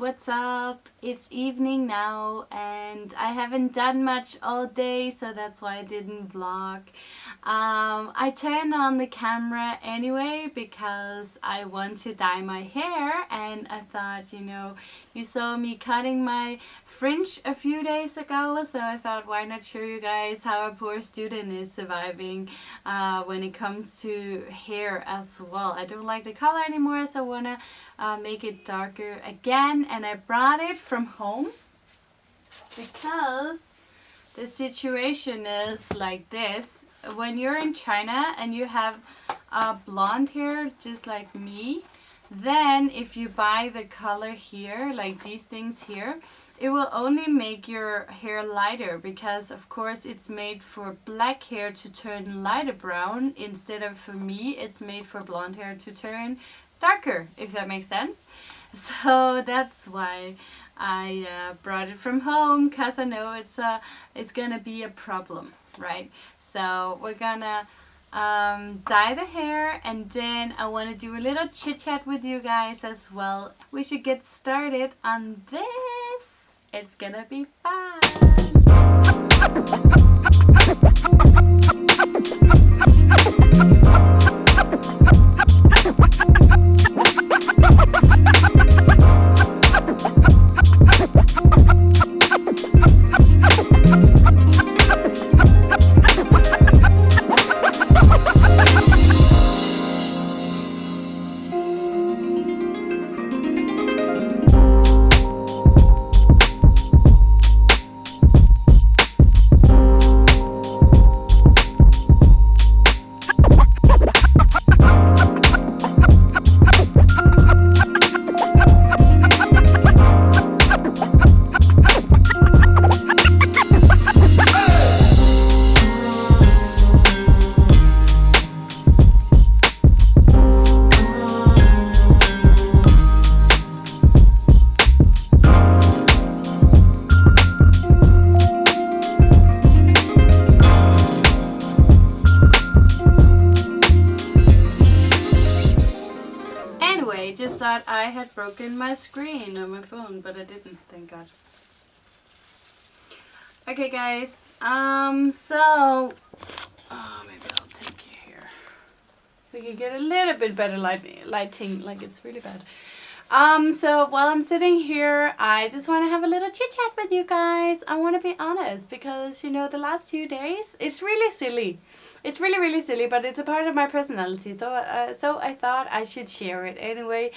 what's up? It's evening now and I haven't done much all day so that's why I didn't vlog. Um, I turned on the camera anyway because I want to dye my hair and I thought you know you saw me cutting my fringe a few days ago so I thought why not show you guys how a poor student is surviving uh, when it comes to hair as well. I don't like the color anymore so I want to uh, make it darker again and I brought it from home because the situation is like this. When you're in China and you have uh, blonde hair just like me then if you buy the color here like these things here it will only make your hair lighter because of course it's made for black hair to turn lighter brown instead of for me it's made for blonde hair to turn darker if that makes sense. So that's why I uh, brought it from home because I know it's a it's gonna be a problem right? So we're gonna um, dye the hair and then I want to do a little chit chat with you guys as well. We should get started on this. It's gonna be fun thought I had broken my screen on my phone, but I didn't, thank God. Okay guys, um, so, oh, maybe I'll take you here. We can get a little bit better light, lighting, like it's really bad. Um, so while I'm sitting here, I just want to have a little chit chat with you guys. I want to be honest because, you know, the last two days, it's really silly. It's really, really silly, but it's a part of my personality. So, uh, so I thought I should share it anyway.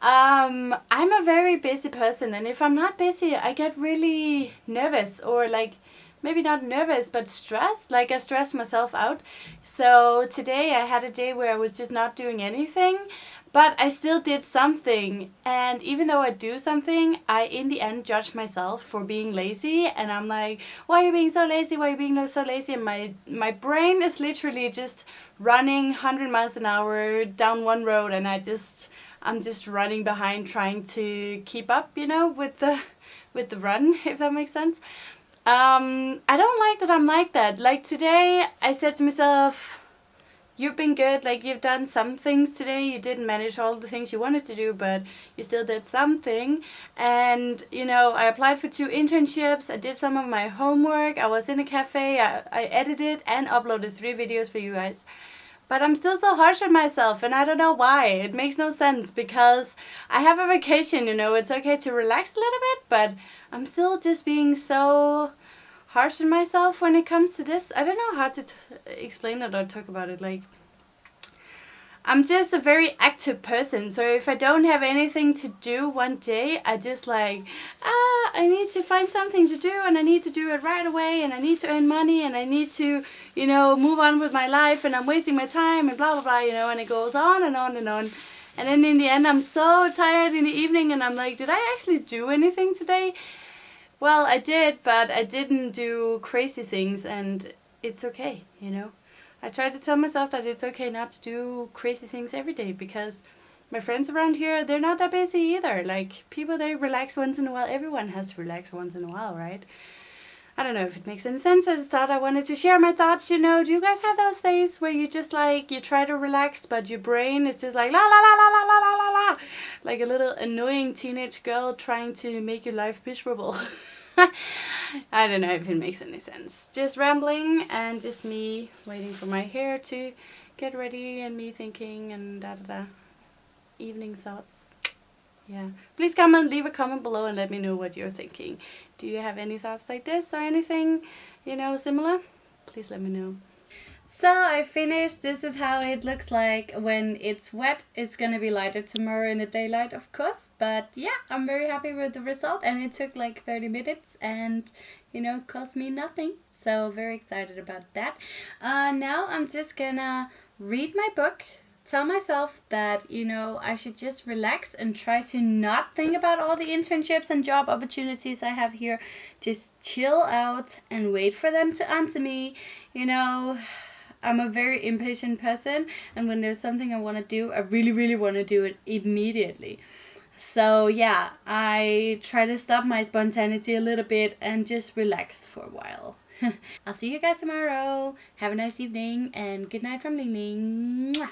Um, I'm a very busy person, and if I'm not busy, I get really nervous or like maybe not nervous but stressed like I stress myself out so today I had a day where I was just not doing anything but I still did something and even though I do something I in the end judge myself for being lazy and I'm like why are you being so lazy? Why are you being so lazy? And my my brain is literally just running 100 miles an hour down one road and I just I'm just running behind trying to keep up you know with the with the run if that makes sense. Um, I don't like that I'm like that. Like today I said to myself you've been good. Like you've done some things today. You didn't manage all the things you wanted to do, but you still did something. And you know, I applied for two internships. I did some of my homework. I was in a cafe. I, I edited and uploaded three videos for you guys. But I'm still so harsh on myself and I don't know why. It makes no sense because I have a vacation, you know. It's okay to relax a little bit, but I'm still just being so harsh on myself when it comes to this. I don't know how to explain it or talk about it. Like, I'm just a very active person. So if I don't have anything to do one day, I just like, ah, I need to find something to do and I need to do it right away and I need to earn money and I need to, you know, move on with my life and I'm wasting my time and blah, blah, blah, you know, and it goes on and on and on. And then in the end, I'm so tired in the evening and I'm like, did I actually do anything today? Well, I did, but I didn't do crazy things and it's okay, you know. I try to tell myself that it's okay not to do crazy things every day because my friends around here, they're not that busy either. Like, people, they relax once in a while. Everyone has to relax once in a while, right? I don't know if it makes any sense. I just thought I wanted to share my thoughts. You know, do you guys have those days where you just like you try to relax, but your brain is just like la la la la la la la la, like a little annoying teenage girl trying to make your life miserable. I don't know if it makes any sense. Just rambling and just me waiting for my hair to get ready and me thinking and da da da. Evening thoughts. Yeah. Please come and leave a comment below and let me know what you're thinking. Do you have any thoughts like this or anything, you know, similar? Please let me know. So I finished. This is how it looks like when it's wet. It's gonna be lighter tomorrow in the daylight, of course. But yeah, I'm very happy with the result and it took like 30 minutes and you know, cost me nothing. So very excited about that. Uh, now I'm just gonna read my book tell myself that you know I should just relax and try to not think about all the internships and job opportunities I have here just chill out and wait for them to answer me you know I'm a very impatient person and when there's something I want to do I really really want to do it immediately. So yeah I try to stop my spontaneity a little bit and just relax for a while. I'll see you guys tomorrow. Have a nice evening and good night from Ling Ling. Mwah.